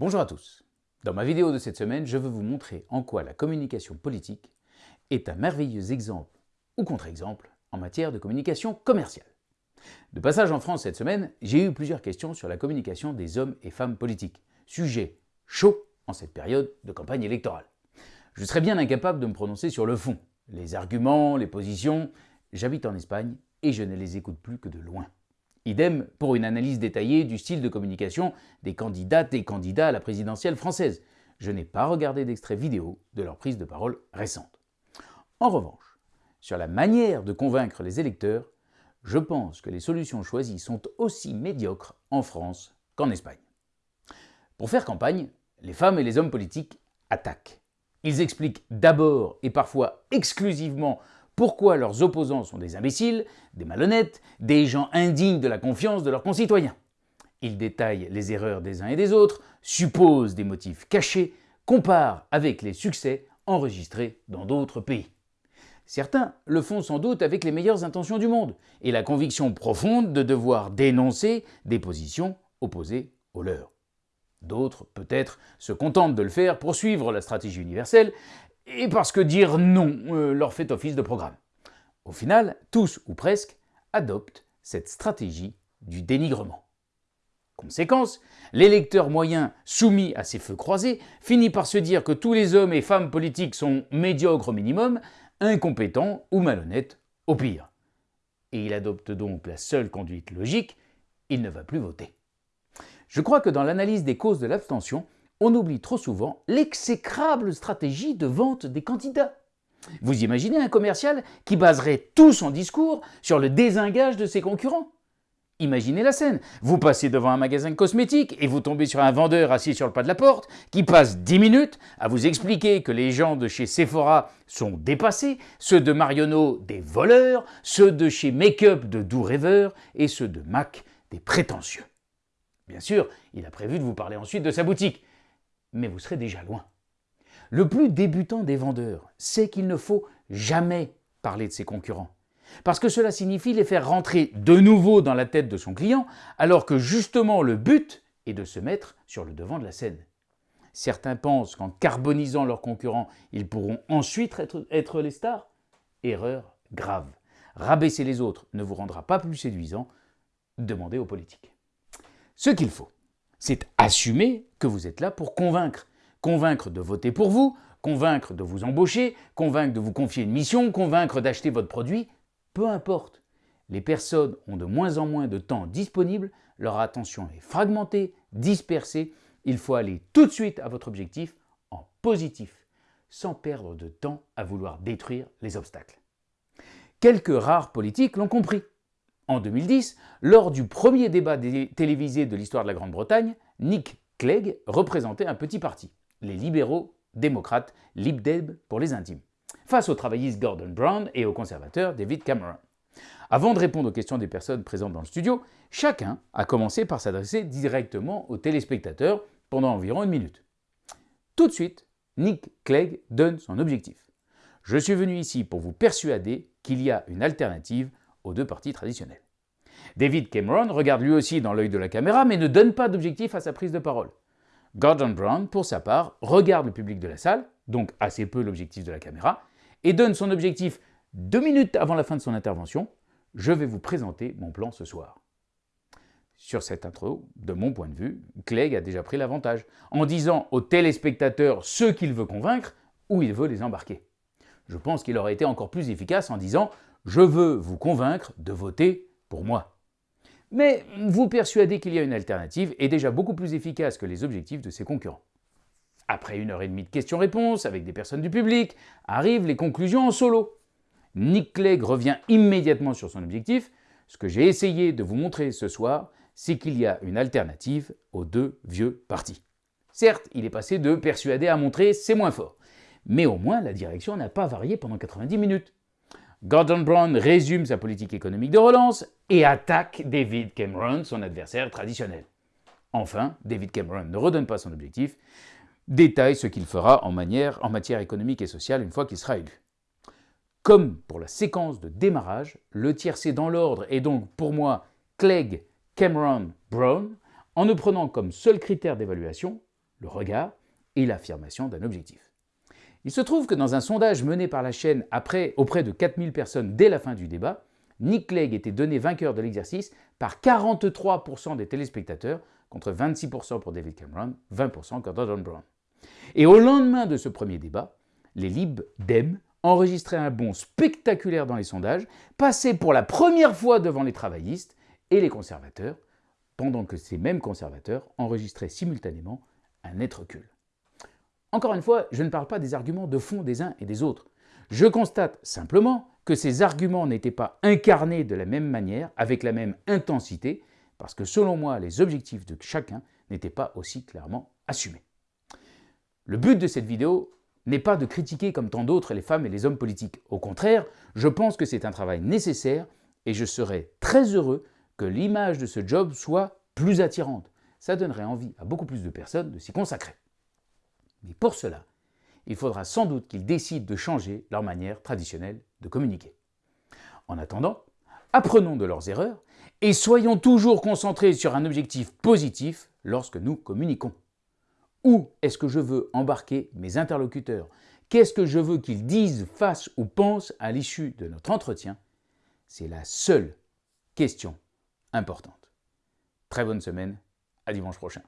Bonjour à tous. Dans ma vidéo de cette semaine, je veux vous montrer en quoi la communication politique est un merveilleux exemple ou contre-exemple en matière de communication commerciale. De passage en France cette semaine, j'ai eu plusieurs questions sur la communication des hommes et femmes politiques, sujet chaud en cette période de campagne électorale. Je serais bien incapable de me prononcer sur le fond, les arguments, les positions. J'habite en Espagne et je ne les écoute plus que de loin. Idem pour une analyse détaillée du style de communication des candidates et candidats à la présidentielle française. Je n'ai pas regardé d'extrait vidéo de leur prise de parole récente. En revanche, sur la manière de convaincre les électeurs, je pense que les solutions choisies sont aussi médiocres en France qu'en Espagne. Pour faire campagne, les femmes et les hommes politiques attaquent. Ils expliquent d'abord et parfois exclusivement pourquoi leurs opposants sont des imbéciles, des malhonnêtes, des gens indignes de la confiance de leurs concitoyens. Ils détaillent les erreurs des uns et des autres, supposent des motifs cachés, comparent avec les succès enregistrés dans d'autres pays. Certains le font sans doute avec les meilleures intentions du monde et la conviction profonde de devoir dénoncer des positions opposées aux leurs. D'autres, peut-être, se contentent de le faire pour suivre la stratégie universelle et parce que dire non euh, leur fait office de programme. Au final, tous ou presque adoptent cette stratégie du dénigrement. Conséquence, l'électeur moyen soumis à ces feux croisés finit par se dire que tous les hommes et femmes politiques sont médiocres au minimum, incompétents ou malhonnêtes au pire. Et il adopte donc la seule conduite logique, il ne va plus voter. Je crois que dans l'analyse des causes de l'abstention, on oublie trop souvent l'exécrable stratégie de vente des candidats. Vous imaginez un commercial qui baserait tout son discours sur le désingage de ses concurrents? Imaginez la scène. Vous passez devant un magasin de cosmétiques et vous tombez sur un vendeur assis sur le pas de la porte qui passe 10 minutes à vous expliquer que les gens de chez Sephora sont dépassés, ceux de Marionneau des voleurs, ceux de chez Makeup de doux rêveurs et ceux de Mac des prétentieux. Bien sûr, il a prévu de vous parler ensuite de sa boutique, mais vous serez déjà loin. Le plus débutant des vendeurs sait qu'il ne faut jamais parler de ses concurrents, parce que cela signifie les faire rentrer de nouveau dans la tête de son client, alors que justement le but est de se mettre sur le devant de la scène. Certains pensent qu'en carbonisant leurs concurrents, ils pourront ensuite être, les stars. Erreur grave. Rabaisser les autres ne vous rendra pas plus séduisant. Demandez aux politiques. Ce qu'il faut, c'est assumer que vous êtes là pour convaincre. Convaincre de voter pour vous, convaincre de vous embaucher, convaincre de vous confier une mission, convaincre d'acheter votre produit, peu importe. Les personnes ont de moins en moins de temps disponible, leur attention est fragmentée, dispersée, il faut aller tout de suite à votre objectif en positif, sans perdre de temps à vouloir détruire les obstacles. Quelques rares politiques l'ont compris. En 2010, lors du premier débat télévisé de l'histoire de la Grande-Bretagne, Nick Clegg représentait un petit parti, les libéraux démocrates, Lib Dem pour les intimes, face au travailliste Gordon Brown et au conservateur David Cameron. Avant de répondre aux questions des personnes présentes dans le studio, chacun a commencé par s'adresser directement aux téléspectateurs pendant environ une minute. Tout de suite, Nick Clegg donne son objectif. Je suis venu ici pour vous persuader qu'il y a une alternative aux deux partis traditionnels. David Cameron regarde lui aussi dans l'œil de la caméra mais ne donne pas d'objectif à sa prise de parole. Gordon Brown, pour sa part, regarde le public de la salle, donc assez peu l'objectif de la caméra, et donne son objectif deux minutes avant la fin de son intervention. Je vais vous présenter mon plan ce soir. Sur cette intro, de mon point de vue, Clegg a déjà pris l'avantage, en disant aux téléspectateurs ceux qu'il veut convaincre, où il veut les embarquer. Je pense qu'il aurait été encore plus efficace en disant je veux vous convaincre de voter pour moi. Mais vous persuader qu'il y a une alternative est déjà beaucoup plus efficace que les objectifs de ses concurrents. Après une heure et demie de questions-réponses avec des personnes du public, arrivent les conclusions en solo. Nick Clegg revient immédiatement sur son objectif. Ce que j'ai essayé de vous montrer ce soir, c'est qu'il y a une alternative aux deux vieux partis. Certes, il est passé de persuader à montrer, c'est moins fort. Mais au moins, la direction n'a pas varié pendant 90 minutes. Gordon Brown résume sa politique économique de relance et attaque David Cameron, son adversaire traditionnel. Enfin, David Cameron ne redonne pas son objectif, détaille ce qu'il fera en, matière économique et sociale une fois qu'il sera élu. Comme pour la séquence de démarrage, le tiercé dans l'ordre est donc pour moi Clegg, Cameron, Brown, en ne prenant comme seul critère d'évaluation le regard et l'affirmation d'un objectif. Il se trouve que dans un sondage mené par la chaîne après, auprès de 4000 personnes dès la fin du débat, Nick Clegg était donné vainqueur de l'exercice par 43% des téléspectateurs contre 26% pour David Cameron, 20% pour Donald Brown. Et au lendemain de ce premier débat, les Lib Dem enregistraient un bond spectaculaire dans les sondages, passaient pour la première fois devant les travaillistes et les conservateurs, pendant que ces mêmes conservateurs enregistraient simultanément un net recul. Encore une fois, je ne parle pas des arguments de fond des uns et des autres. Je constate simplement que ces arguments n'étaient pas incarnés de la même manière, avec la même intensité, parce que selon moi, les objectifs de chacun n'étaient pas aussi clairement assumés. Le but de cette vidéo n'est pas de critiquer comme tant d'autres les femmes et les hommes politiques. Au contraire, je pense que c'est un travail nécessaire et je serais très heureux que l'image de ce job soit plus attirante. Ça donnerait envie à beaucoup plus de personnes de s'y consacrer. Mais pour cela, il faudra sans doute qu'ils décident de changer leur manière traditionnelle de communiquer. En attendant, apprenons de leurs erreurs et soyons toujours concentrés sur un objectif positif lorsque nous communiquons. Où est-ce que je veux embarquer mes interlocuteurs? Qu'est-ce que je veux qu'ils disent, fassent ou pensent à l'issue de notre entretien? C'est la seule question importante. Très bonne semaine, à dimanche prochain.